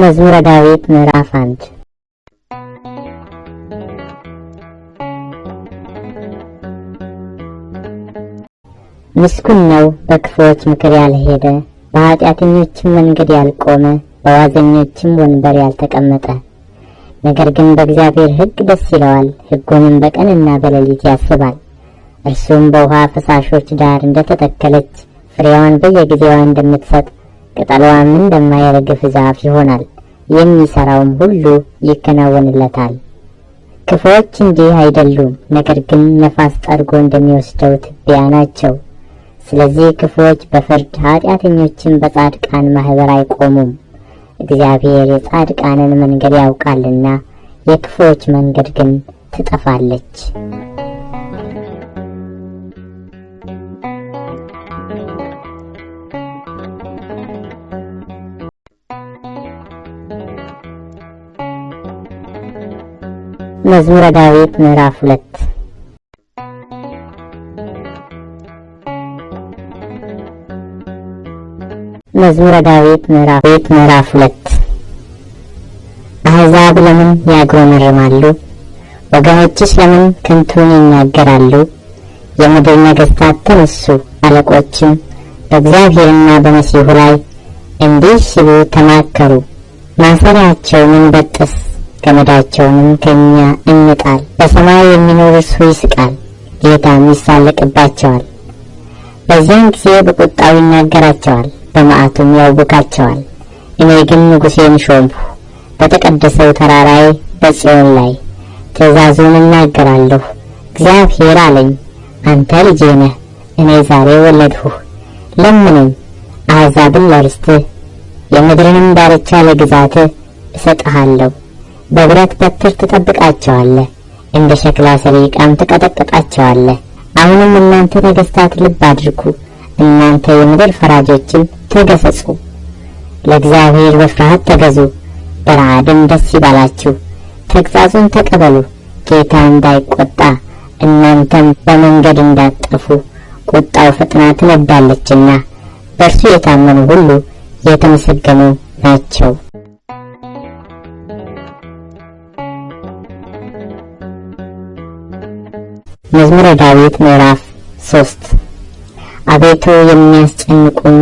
መዝሙረ ዳዊት ምዕራፍ አንድ ምስጉን ነው በክፉዎች ምክር ያልሄደ፣ በኃጢአተኞችም መንገድ ያልቆመ፣ በዋዘኞችም ወንበር ያልተቀመጠ። ነገር ግን በእግዚአብሔር ሕግ ደስ ይለዋል፣ ሕጉንም በቀንና በሌሊት ያስባል። እርሱም በውሃ ፈሳሾች ዳር እንደተተከለች ፍሬዋን በየጊዜዋ እንደምትሰጥ ቅጠሏም እንደማይረግፍ ዛፍ ይሆናል። የሚሰራውም ሁሉ ይከናወንለታል። ክፉዎች እንዲህ አይደሉም፣ ነገር ግን ነፋስ ጠርጎ እንደሚወስደው ትቢያ ናቸው። ስለዚህ ክፉዎች በፍርድ ኃጢአተኞችን በጻድቃን ማኅበር አይቆሙም። እግዚአብሔር የጻድቃንን መንገድ ያውቃልና የክፉዎች መንገድ ግን ትጠፋለች። መዝሙረ ዳዊት ምዕራፍ ሁለት መዝሙረ ዳዊት ምዕራፍ ምዕራፍ ሁለት አሕዛብ ለምን ያጉረመርማሉ? ወገኖችስ ለምን ከንቱን ይናገራሉ? የምድር ነገሥታት ተነሱ፣ አለቆችም በእግዚአብሔርና በመሲሑ ላይ እንዲህ ሲሉ ተማከሩ። ማሰሪያቸውን እንበጥስ፣ ገመዳቸውንም ከእኛ እንጣል። በሰማይ የሚኖር እርሱ ይስቃል፣ ጌታም ይሳለቅባቸዋል። በዚያን ጊዜ በቁጣው ይናገራቸዋል በመዓቱም ያውካቸዋል። እኔ ግን ንጉሴን ሾምሁ በተቀደሰው ተራራዬ በጽዮን ላይ ትእዛዙን እናገራለሁ። እግዚአብሔር አለኝ፣ አንተ ልጄ ነህ፣ እኔ ዛሬ ወለድሁህ። ለምነኝ፣ አሕዛብን ለርስትህ፣ የምድርንም ዳርቻ ለግዛትህ እሰጥሃለሁ። በብረት በትር ትጠብቃቸዋለህ፣ እንደ ሸክላ ሰሪ ዕቃም ትቀጠቅጣቸዋለህ። አሁንም እናንተ ነገሥታት ልብ አድርጉ፣ እናንተ የምድር ፈራጆችን ተገሰጹ። ለእግዚአብሔር በፍርሃት ተገዙ፣ በረዓድም ደስ ይበላችሁ። ተግሣጹን ተቀበሉ፣ ጌታ እንዳይቆጣ እናንተም በመንገድ እንዳትጠፉ። ቁጣው ፈጥና ትነዳለችና በእርሱ የታመኑ ሁሉ የተመሰገኑ ናቸው። መዝሙረ ዳዊት ምዕራፍ ሶስት። አቤቱ የሚያስጨንቁኝ